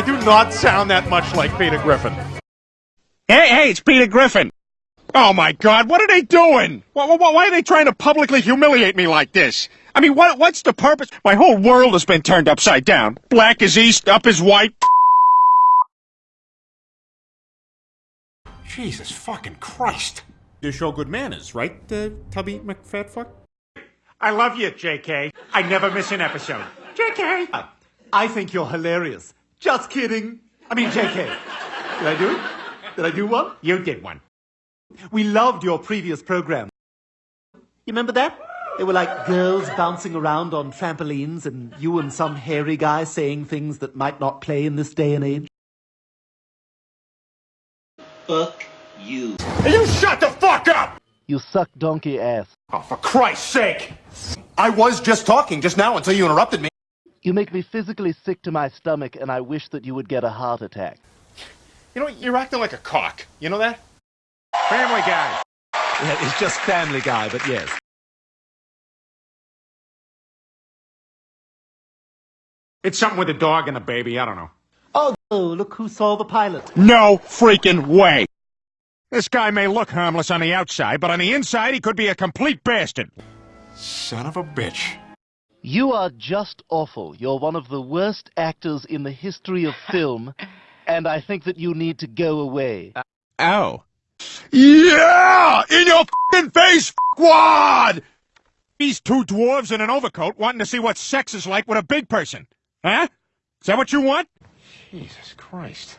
I do not sound that much like Peter Griffin. Hey, hey, it's Peter Griffin. Oh my God, what are they doing? Why, why, why, are they trying to publicly humiliate me like this? I mean, what, what's the purpose? My whole world has been turned upside down. Black is east, up is white. Jesus fucking Christ. You show good manners, right, uh, Tubby McFatfuck? I love you, JK. I never miss an episode. JK! I think you're hilarious. Just kidding. I mean, JK. Did I do it? Did I do one? You did one. We loved your previous program. You remember that? They were like girls bouncing around on trampolines and you and some hairy guy saying things that might not play in this day and age. Fuck you. You shut the fuck up! You suck donkey ass. Oh, for Christ's sake! I was just talking just now until you interrupted me. You make me physically sick to my stomach and I wish that you would get a heart attack. You know, you're acting like a cock. You know that? Family Guy. Yeah, it's just Family Guy, but yes. It's something with a dog and a baby. I don't know. Oh, look who saw the pilot. No freaking way. This guy may look harmless on the outside, but on the inside he could be a complete bastard. Son of a bitch. You are just awful. You're one of the worst actors in the history of film, and I think that you need to go away. Oh. Yeah! In your f***ing face, squad! These two dwarves in an overcoat wanting to see what sex is like with a big person. Huh? Is that what you want? Jesus Christ.